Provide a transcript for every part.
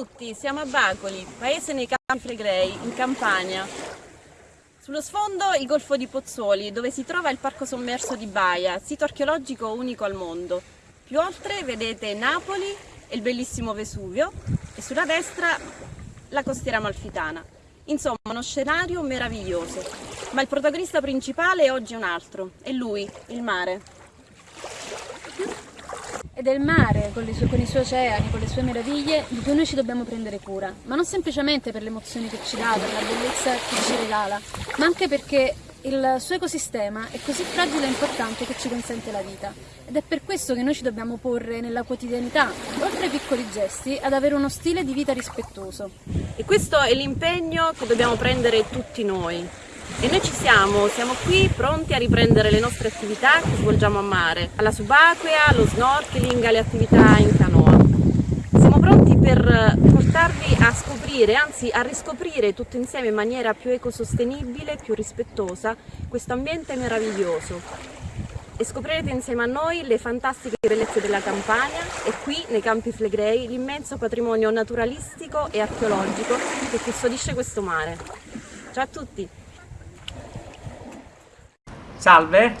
tutti, siamo a Bacoli, paese nei Campi Flegrei, in Campania. Sullo sfondo il Golfo di Pozzuoli, dove si trova il Parco Sommerso di Baia, sito archeologico unico al mondo. Più oltre vedete Napoli e il bellissimo Vesuvio e sulla destra la costiera amalfitana. Insomma, uno scenario meraviglioso. Ma il protagonista principale oggi è un altro, è lui, il mare. Ed è il mare, con, sue, con, i suoi oceani, con le sue meraviglie, di cui noi ci dobbiamo prendere cura. Ma non semplicemente per le emozioni che ci dà, per la bellezza che ci regala, ma anche perché il suo ecosistema è così fragile e importante che ci consente la vita. Ed è per questo che noi ci dobbiamo porre nella quotidianità, oltre ai piccoli gesti, ad avere uno stile di vita rispettoso. E questo è l'impegno che dobbiamo prendere tutti noi. E noi ci siamo, siamo qui pronti a riprendere le nostre attività che svolgiamo a mare, alla subacquea, allo snorkeling, alle attività in canoa. Siamo pronti per portarvi a scoprire, anzi a riscoprire tutto insieme in maniera più ecosostenibile, più rispettosa, questo ambiente meraviglioso. E scoprirete insieme a noi le fantastiche bellezze della Campania e qui nei Campi Flegrei l'immenso patrimonio naturalistico e archeologico che custodisce questo mare. Ciao a tutti! Salve,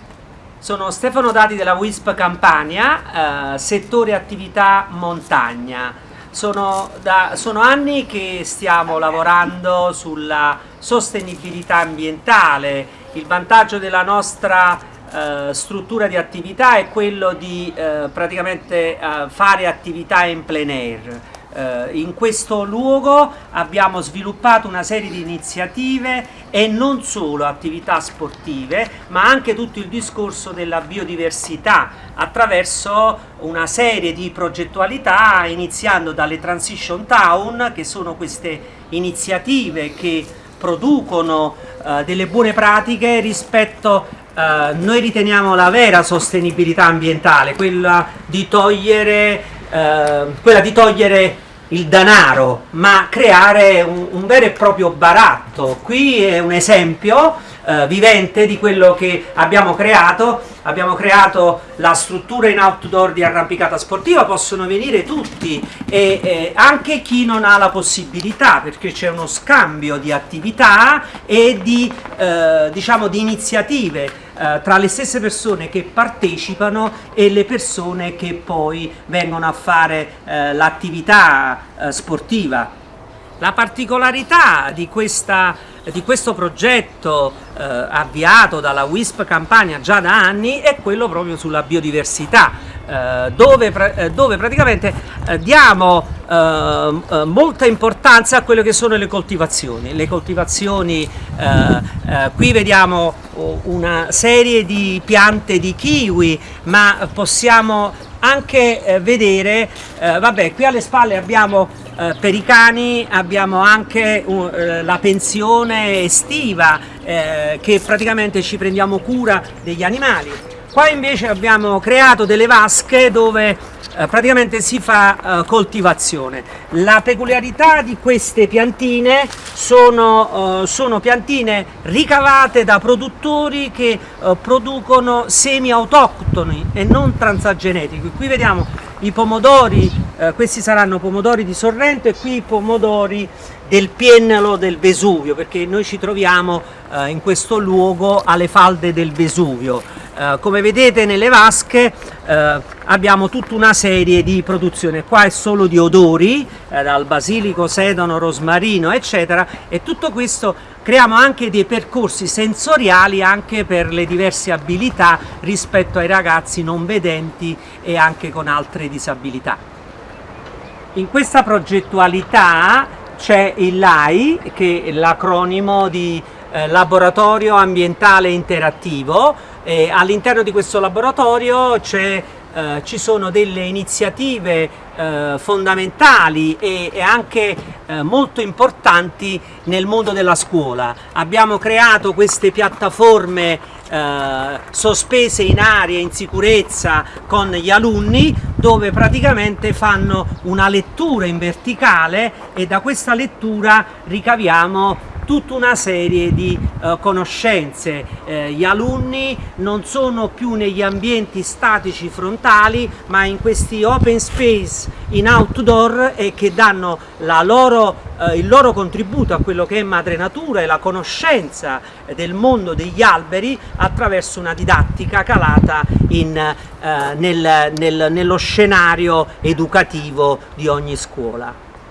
sono Stefano Dati della WISP Campania, eh, settore attività montagna. Sono, da, sono anni che stiamo lavorando sulla sostenibilità ambientale. Il vantaggio della nostra eh, struttura di attività è quello di eh, praticamente eh, fare attività in plein air eh, in questo luogo abbiamo sviluppato una serie di iniziative e non solo attività sportive ma anche tutto il discorso della biodiversità attraverso una serie di progettualità iniziando dalle Transition Town che sono queste iniziative che producono uh, delle buone pratiche rispetto uh, noi riteniamo la vera sostenibilità ambientale quella di togliere uh, quella di togliere il denaro, ma creare un, un, vero e proprio baratto. Qui è un esempio eh, vivente di quello che abbiamo creato. Abbiamo creato la struttura in outdoor di arrampicata sportiva, possono venire tutti e eh, anche chi non ha la possibilità, perché c'è uno scambio di attività e di, eh, diciamo, di iniziative eh, tra le stesse persone che partecipano e le persone che poi vengono a fare eh, l'attività eh, sportiva. La particolarità di, questa, di questo progetto eh, avviato dalla WISP Campania già da anni è quello proprio sulla biodiversità eh, dove, eh, dove, praticamente eh, diamo eh, molta importanza a quelle che sono le coltivazioni. Le coltivazioni, qui vediamo una serie di piante di kiwi, ma possiamo anche vedere, vabbè qui alle spalle abbiamo eh, per i cani abbiamo anche uh, la pensione estiva eh, che praticamente ci prendiamo cura degli animali Qua invece abbiamo creato delle vasche dove eh, praticamente si fa eh, coltivazione. La peculiarità di queste piantine sono, eh, sono piantine ricavate da produttori che eh, producono semi autoctoni e non transagenetici. Qui vediamo i pomodori, eh, questi saranno pomodori di Sorrento e qui i pomodori del Piennalo del Vesuvio perché noi ci troviamo eh, in questo luogo alle falde del Vesuvio eh, come vedete nelle vasche eh, abbiamo tutta una serie di produzione, qua è solo di odori, eh, dal basilico, sedano, rosmarino eccetera e tutto questo creiamo anche dei percorsi sensoriali anche per le diverse abilità rispetto ai ragazzi non vedenti e anche con altre disabilità. In questa progettualità c'è il LAI che è l'acronimo di eh, Laboratorio Ambientale Interattivo all'interno di questo laboratorio eh, ci sono delle iniziative eh, fondamentali e, e anche eh, molto importanti nel mondo della scuola. Abbiamo creato queste piattaforme eh, sospese in aria, in sicurezza con gli alunni dove praticamente fanno una lettura in verticale e da questa lettura ricaviamo tutta una serie di eh, conoscenze. Eh, gli alunni non sono più negli ambienti statici frontali ma in questi open space in outdoor e che danno loro, eh, il loro contributo a quello che è madre natura e la conoscenza del mondo degli alberi attraverso una didattica calata in, eh, nel, nel, nello scenario educativo di ogni scuola.